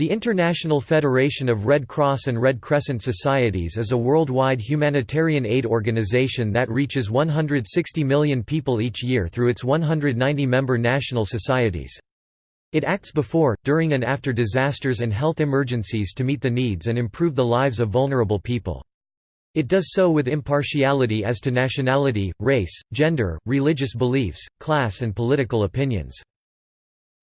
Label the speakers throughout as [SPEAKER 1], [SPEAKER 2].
[SPEAKER 1] The International Federation of Red Cross and Red Crescent Societies is a worldwide humanitarian aid organization that reaches 160 million people each year through its 190 member national societies. It acts before, during and after disasters and health emergencies to meet the needs and improve the lives of vulnerable people. It does so with impartiality as to nationality, race, gender, religious beliefs, class and political opinions.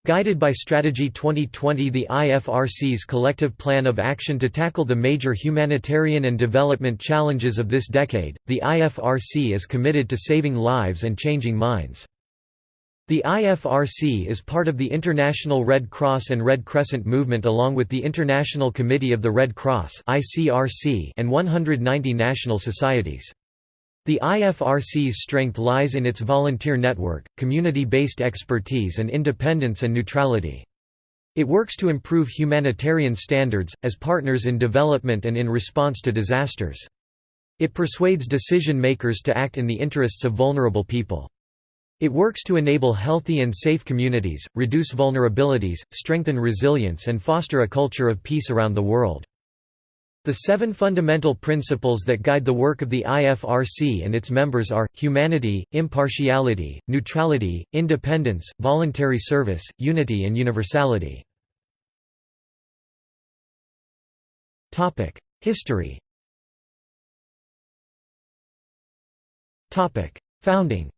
[SPEAKER 1] Guided by Strategy 2020 the IFRC's collective plan of action to tackle the major humanitarian and development challenges of this decade, the IFRC is committed to saving lives and changing minds. The IFRC is part of the International Red Cross and Red Crescent movement along with the International Committee of the Red Cross and 190 national societies. The IFRC's strength lies in its volunteer network, community-based expertise and independence and neutrality. It works to improve humanitarian standards, as partners in development and in response to disasters. It persuades decision-makers to act in the interests of vulnerable people. It works to enable healthy and safe communities, reduce vulnerabilities, strengthen resilience and foster a culture of peace around the world. The seven fundamental principles that guide the work of the IFRC and its members are, humanity, impartiality, neutrality, independence, voluntary service, unity and universality. History. Founding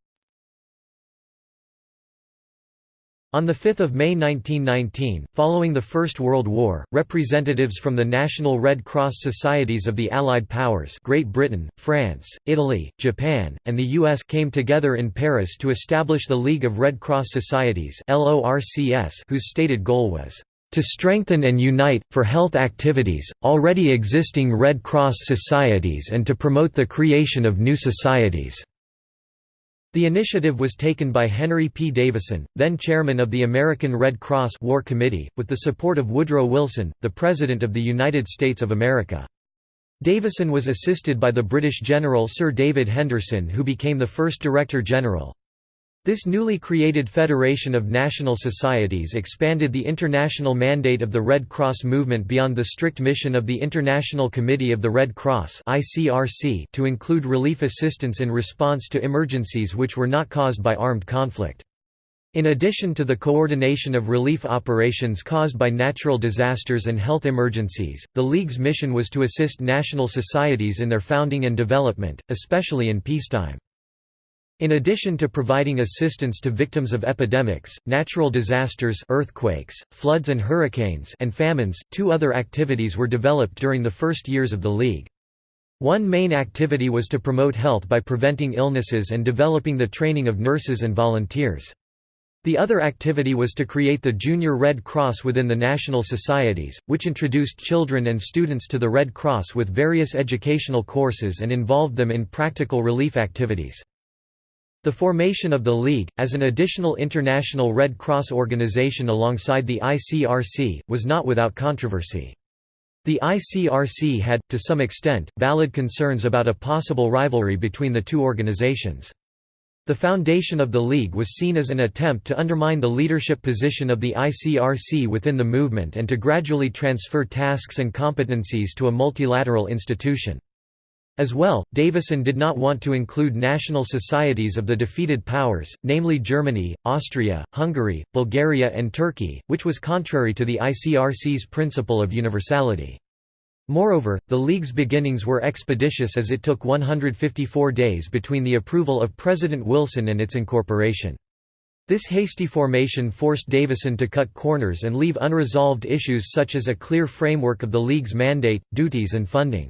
[SPEAKER 1] On 5 May 1919, following the First World War, representatives from the National Red Cross Societies of the Allied Powers Great Britain, France, Italy, Japan, and the US came together in Paris to establish the League of Red Cross Societies whose stated goal was to strengthen and unite, for health activities, already existing Red Cross societies and to promote the creation of new societies. The initiative was taken by Henry P. Davison, then chairman of the American Red Cross War Committee, with the support of Woodrow Wilson, the President of the United States of America. Davison was assisted by the British General Sir David Henderson who became the first Director General. This newly created Federation of National Societies expanded the international mandate of the Red Cross movement beyond the strict mission of the International Committee of the Red Cross to include relief assistance in response to emergencies which were not caused by armed conflict. In addition to the coordination of relief operations caused by natural disasters and health emergencies, the League's mission was to assist national societies in their founding and development, especially in peacetime. In addition to providing assistance to victims of epidemics, natural disasters earthquakes, floods and hurricanes and famines, two other activities were developed during the first years of the League. One main activity was to promote health by preventing illnesses and developing the training of nurses and volunteers. The other activity was to create the Junior Red Cross within the national societies, which introduced children and students to the Red Cross with various educational courses and involved them in practical relief activities. The formation of the League, as an additional international Red Cross organization alongside the ICRC, was not without controversy. The ICRC had, to some extent, valid concerns about a possible rivalry between the two organizations. The foundation of the League was seen as an attempt to undermine the leadership position of the ICRC within the movement and to gradually transfer tasks and competencies to a multilateral institution. As well, Davison did not want to include national societies of the defeated powers, namely Germany, Austria, Hungary, Bulgaria and Turkey, which was contrary to the ICRC's principle of universality. Moreover, the League's beginnings were expeditious as it took 154 days between the approval of President Wilson and its incorporation. This hasty formation forced Davison to cut corners and leave unresolved issues such as a clear framework of the League's mandate, duties and funding.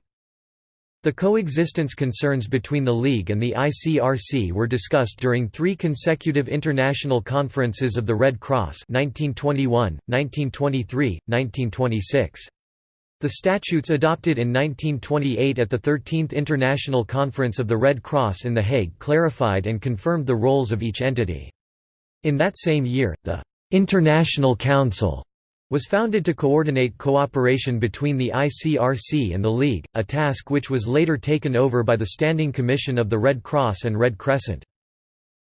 [SPEAKER 1] The coexistence concerns between the League and the ICRC were discussed during three consecutive international conferences of the Red Cross 1921, 1923, 1926. The statutes adopted in 1928 at the 13th International Conference of the Red Cross in The Hague clarified and confirmed the roles of each entity. In that same year, the «International Council» was founded to coordinate cooperation between the ICRC and the League, a task which was later taken over by the Standing Commission of the Red Cross and Red Crescent.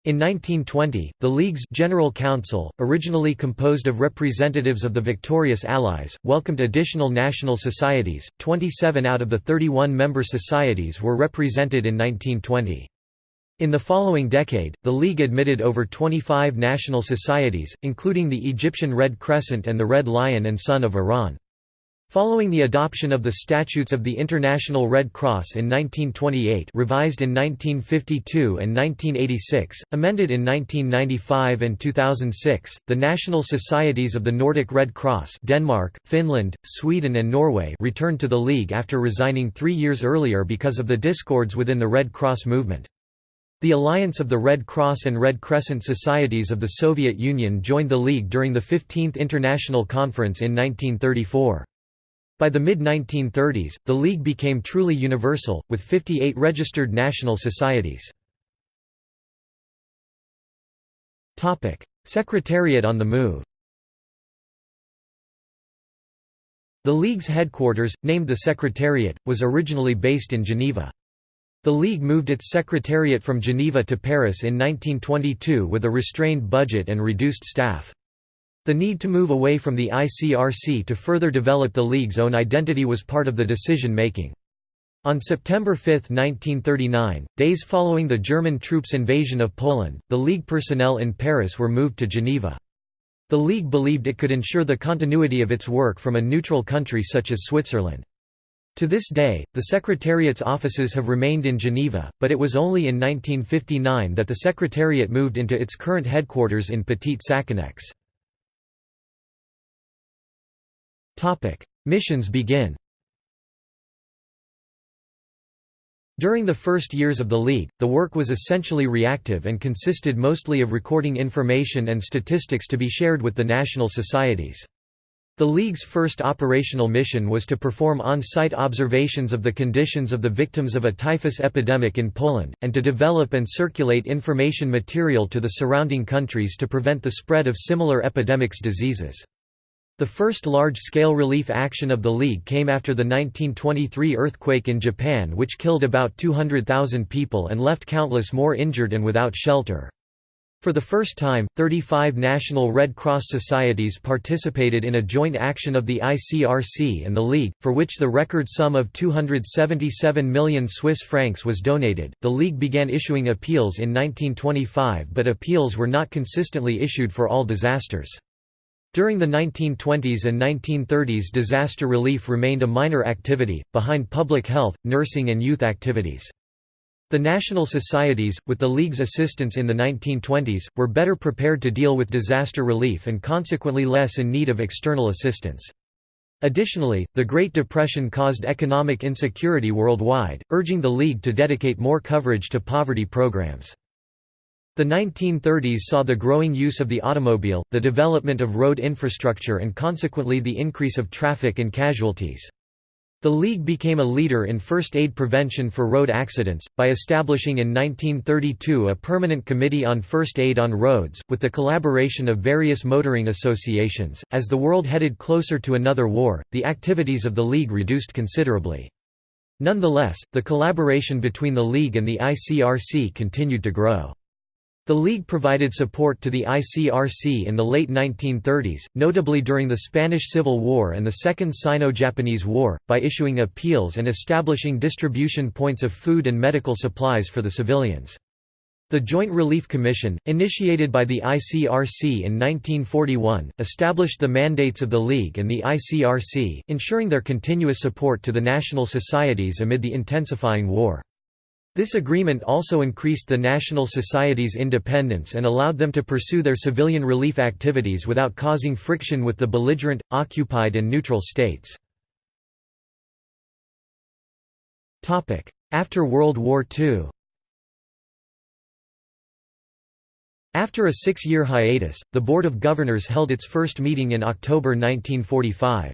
[SPEAKER 1] In 1920, the League's General Council, originally composed of representatives of the victorious Allies, welcomed additional national societies. 27 out of the 31 member societies were represented in 1920. In the following decade, the League admitted over 25 national societies, including the Egyptian Red Crescent and the Red Lion and Sun of Iran. Following the adoption of the Statutes of the International Red Cross in 1928 revised in 1952 and 1986, amended in 1995 and 2006, the national societies of the Nordic Red Cross Denmark, Finland, Sweden and Norway returned to the League after resigning three years earlier because of the discords within the Red Cross movement. The Alliance of the Red Cross and Red Crescent Societies of the Soviet Union joined the League during the 15th International Conference in 1934. By the mid-1930s, the League became truly universal, with 58 registered national societies. Secretariat on the move The League's headquarters, named the Secretariat, was originally based in Geneva. The League moved its secretariat from Geneva to Paris in 1922 with a restrained budget and reduced staff. The need to move away from the ICRC to further develop the League's own identity was part of the decision-making. On September 5, 1939, days following the German troops' invasion of Poland, the League personnel in Paris were moved to Geneva. The League believed it could ensure the continuity of its work from a neutral country such as Switzerland. To this day, the Secretariat's offices have remained in Geneva, but it was only in 1959 that the Secretariat moved into its current headquarters in Petit Saconnex. Missions begin During the first years of the League, the work was essentially reactive and consisted mostly of recording information and statistics to be shared with the national societies. The League's first operational mission was to perform on-site observations of the conditions of the victims of a typhus epidemic in Poland, and to develop and circulate information material to the surrounding countries to prevent the spread of similar epidemics diseases. The first large-scale relief action of the League came after the 1923 earthquake in Japan which killed about 200,000 people and left countless more injured and without shelter. For the first time, 35 national Red Cross societies participated in a joint action of the ICRC and the League, for which the record sum of 277 million Swiss francs was donated. The League began issuing appeals in 1925, but appeals were not consistently issued for all disasters. During the 1920s and 1930s disaster relief remained a minor activity, behind public health, nursing and youth activities. The national societies, with the League's assistance in the 1920s, were better prepared to deal with disaster relief and consequently less in need of external assistance. Additionally, the Great Depression caused economic insecurity worldwide, urging the League to dedicate more coverage to poverty programs. The 1930s saw the growing use of the automobile, the development of road infrastructure and consequently the increase of traffic and casualties. The League became a leader in first aid prevention for road accidents, by establishing in 1932 a permanent committee on first aid on roads, with the collaboration of various motoring associations. As the world headed closer to another war, the activities of the League reduced considerably. Nonetheless, the collaboration between the League and the ICRC continued to grow. The League provided support to the ICRC in the late 1930s, notably during the Spanish Civil War and the Second Sino-Japanese War, by issuing appeals and establishing distribution points of food and medical supplies for the civilians. The Joint Relief Commission, initiated by the ICRC in 1941, established the mandates of the League and the ICRC, ensuring their continuous support to the national societies amid the intensifying war. This agreement also increased the National Society's independence and allowed them to pursue their civilian relief activities without causing friction with the belligerent, occupied and neutral states. After World War II After a six-year hiatus, the Board of Governors held its first meeting in October 1945.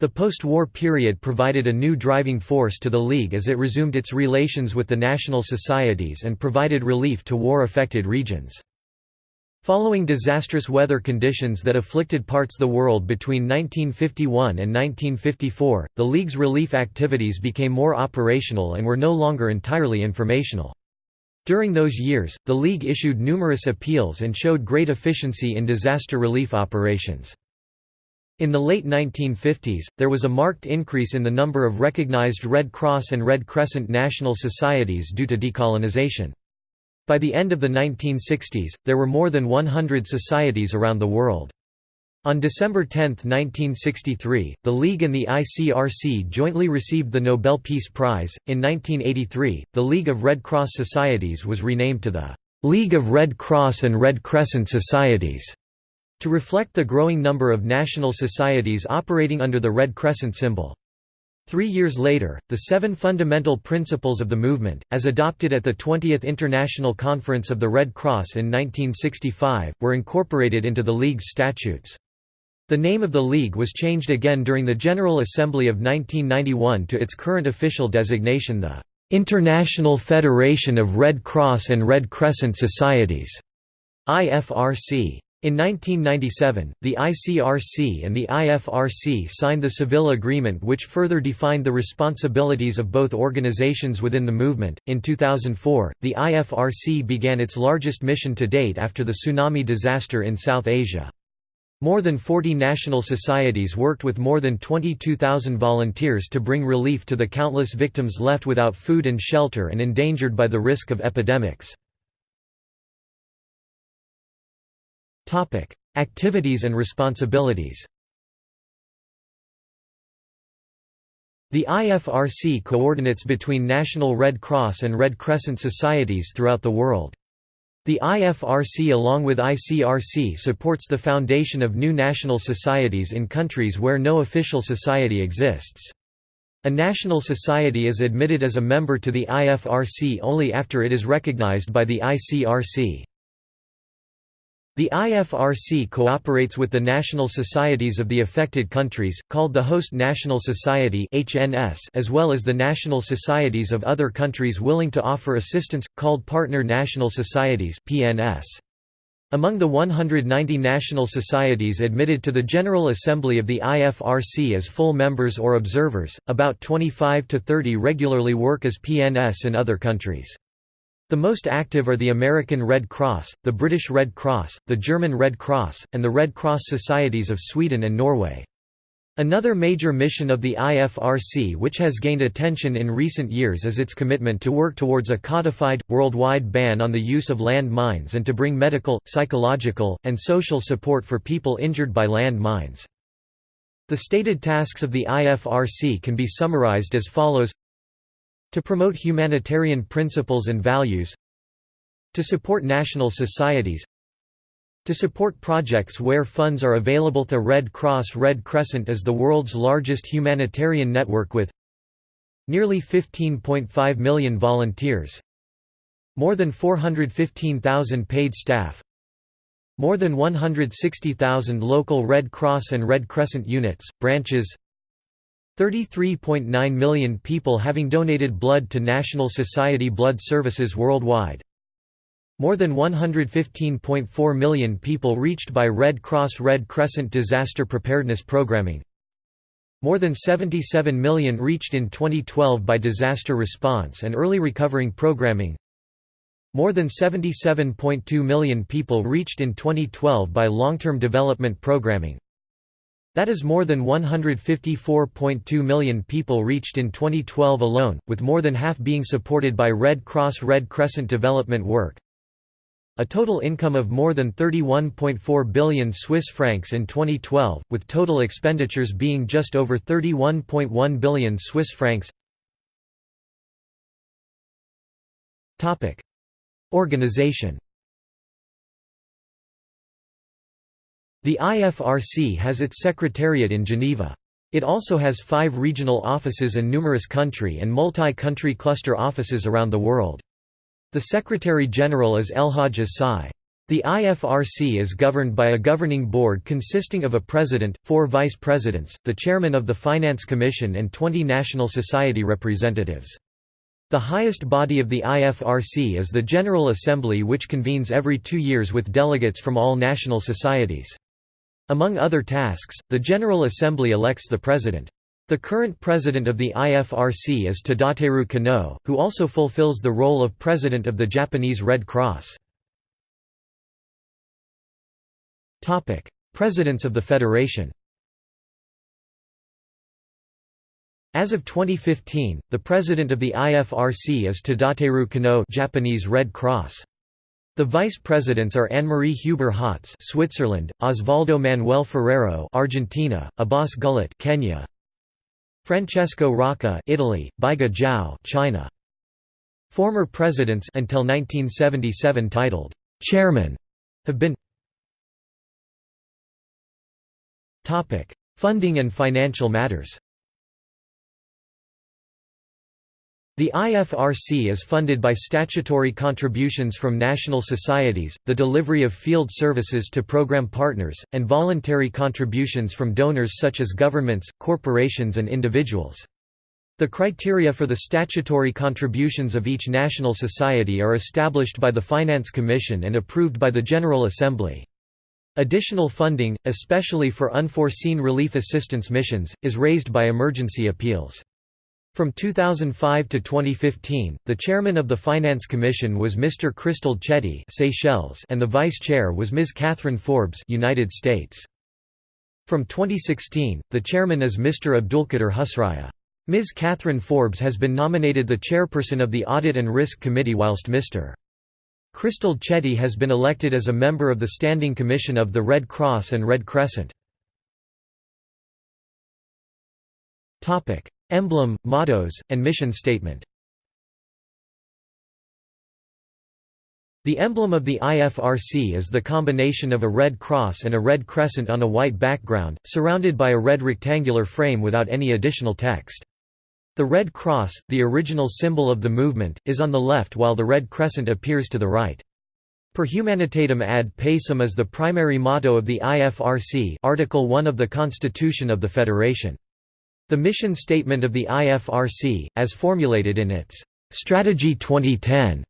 [SPEAKER 1] The post-war period provided a new driving force to the League as it resumed its relations with the national societies and provided relief to war-affected regions. Following disastrous weather conditions that afflicted parts of the world between 1951 and 1954, the League's relief activities became more operational and were no longer entirely informational. During those years, the League issued numerous appeals and showed great efficiency in disaster relief operations. In the late 1950s, there was a marked increase in the number of recognized Red Cross and Red Crescent national societies due to decolonization. By the end of the 1960s, there were more than 100 societies around the world. On December 10, 1963, the League and the ICRC jointly received the Nobel Peace Prize. In 1983, the League of Red Cross Societies was renamed to the League of Red Cross and Red Crescent Societies. To reflect the growing number of national societies operating under the Red Crescent symbol. Three years later, the seven fundamental principles of the movement, as adopted at the 20th International Conference of the Red Cross in 1965, were incorporated into the League's statutes. The name of the League was changed again during the General Assembly of 1991 to its current official designation the "'International Federation of Red Cross and Red Crescent Societies' IFRC. In 1997, the ICRC and the IFRC signed the Seville Agreement, which further defined the responsibilities of both organizations within the movement. In 2004, the IFRC began its largest mission to date after the tsunami disaster in South Asia. More than 40 national societies worked with more than 22,000 volunteers to bring relief to the countless victims left without food and shelter and endangered by the risk of epidemics. Topic: Activities and responsibilities. The IFRC coordinates between National Red Cross and Red Crescent societies throughout the world. The IFRC along with ICRC supports the foundation of new national societies in countries where no official society exists. A national society is admitted as a member to the IFRC only after it is recognized by the ICRC. The IFRC cooperates with the national societies of the affected countries, called the Host National Society as well as the national societies of other countries willing to offer assistance, called Partner National Societies Among the 190 national societies admitted to the General Assembly of the IFRC as full members or observers, about 25 to 30 regularly work as PNS in other countries. The most active are the American Red Cross, the British Red Cross, the German Red Cross, and the Red Cross Societies of Sweden and Norway. Another major mission of the IFRC which has gained attention in recent years is its commitment to work towards a codified, worldwide ban on the use of land mines and to bring medical, psychological, and social support for people injured by land mines. The stated tasks of the IFRC can be summarized as follows to promote humanitarian principles and values To support national societies to support projects where funds are available. The Red Cross Red Crescent is the world's largest humanitarian network with nearly 15.5 million volunteers more than 415,000 paid staff more than 160,000 local Red Cross and Red Crescent units, branches 33.9 million people having donated blood to National Society Blood Services worldwide. More than 115.4 million people reached by Red Cross Red Crescent disaster preparedness programming. More than 77 million reached in 2012 by disaster response and early recovering programming. More than 77.2 million people reached in 2012 by long-term development programming. That is more than 154.2 million people reached in 2012 alone, with more than half being supported by Red Cross Red Crescent development work. A total income of more than 31.4 billion Swiss francs in 2012, with total expenditures being just over 31.1 billion Swiss francs. Organization The IFRC has its secretariat in Geneva. It also has five regional offices and numerous country and multi-country cluster offices around the world. The Secretary-General is Elhadj As Sy. The IFRC is governed by a governing board consisting of a president, four vice presidents, the chairman of the Finance Commission and 20 National Society representatives. The highest body of the IFRC is the General Assembly which convenes every two years with delegates from all national societies. Among other tasks, the General Assembly elects the President. The current president of the IFRC is Tadateru Konoe, who also fulfills the role of president of the Japanese Red Cross. Presidents of the Federation As of 2015, the president of the IFRC is Tadateru Konoe Japanese Red Cross. The vice presidents are Anne-Marie Huber Hotz Switzerland, Osvaldo Manuel Ferrero Argentina, Abbas Gullet Kenya, Francesco Rocca Italy, Baige Zhao China. Former presidents until 1977 titled chairman have been Topic: Funding and financial matters. The IFRC is funded by statutory contributions from national societies, the delivery of field services to program partners, and voluntary contributions from donors such as governments, corporations and individuals. The criteria for the statutory contributions of each national society are established by the Finance Commission and approved by the General Assembly. Additional funding, especially for unforeseen relief assistance missions, is raised by emergency appeals. From 2005 to 2015, the chairman of the Finance Commission was Mr. Crystal Chetty Seychelles and the vice chair was Ms. Catherine Forbes United States. From 2016, the chairman is Mr. Abdulkader Husraya. Ms. Catherine Forbes has been nominated the chairperson of the Audit and Risk Committee whilst Mr. Crystal Chetty has been elected as a member of the Standing Commission of the Red Cross and Red Crescent. Emblem, mottos, and mission statement The emblem of the IFRC is the combination of a red cross and a red crescent on a white background, surrounded by a red rectangular frame without any additional text. The Red Cross, the original symbol of the movement, is on the left while the red crescent appears to the right. Per humanitatem ad pacem is the primary motto of the IFRC Article 1 of the Constitution of the Federation. The mission statement of the IFRC, as formulated in its Strategy 2010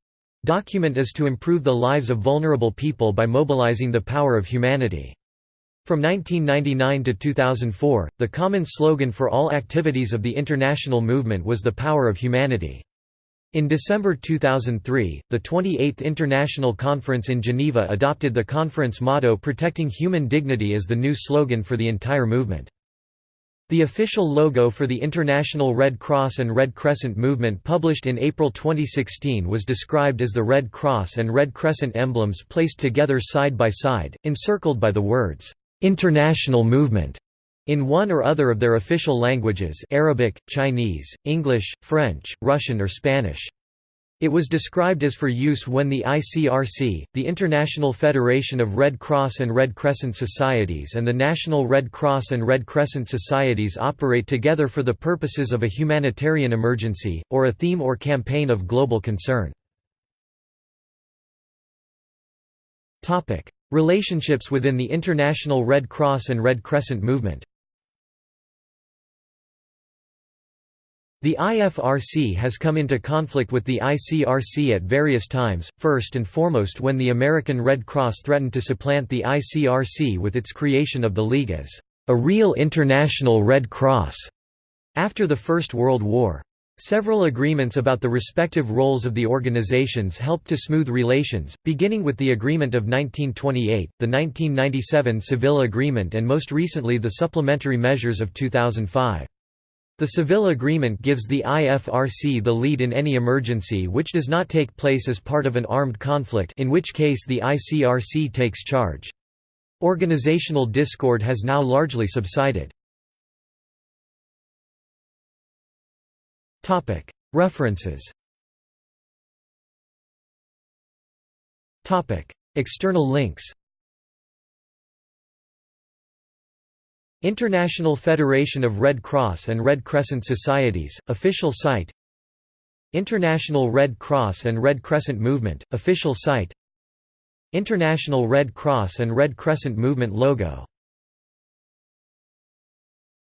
[SPEAKER 1] document is to improve the lives of vulnerable people by mobilizing the power of humanity. From 1999 to 2004, the common slogan for all activities of the international movement was the power of humanity. In December 2003, the 28th International Conference in Geneva adopted the conference motto Protecting Human Dignity as the new slogan for the entire movement. The official logo for the International Red Cross and Red Crescent movement published in April 2016 was described as the Red Cross and Red Crescent emblems placed together side by side, encircled by the words, "'International Movement' in one or other of their official languages Arabic, Chinese, English, French, Russian or Spanish. It was described as for use when the ICRC, the International Federation of Red Cross and Red Crescent Societies and the National Red Cross and Red Crescent Societies operate together for the purposes of a humanitarian emergency, or a theme or campaign of global concern. Relationships within the International Red Cross and Red Crescent movement The IFRC has come into conflict with the ICRC at various times, first and foremost when the American Red Cross threatened to supplant the ICRC with its creation of the League as a real international Red Cross after the First World War. Several agreements about the respective roles of the organizations helped to smooth relations, beginning with the Agreement of 1928, the 1997 Seville Agreement and most recently the Supplementary Measures of 2005. The Seville Agreement gives the IFRC the lead in any emergency which does not take place as part of an armed conflict in which case the ICRC takes charge. Organizational discord has now largely subsided. References External links International Federation of Red Cross and Red Crescent Societies, official site. International Red Cross and Red Crescent Movement, official site. International Red Cross and Red Crescent Movement logo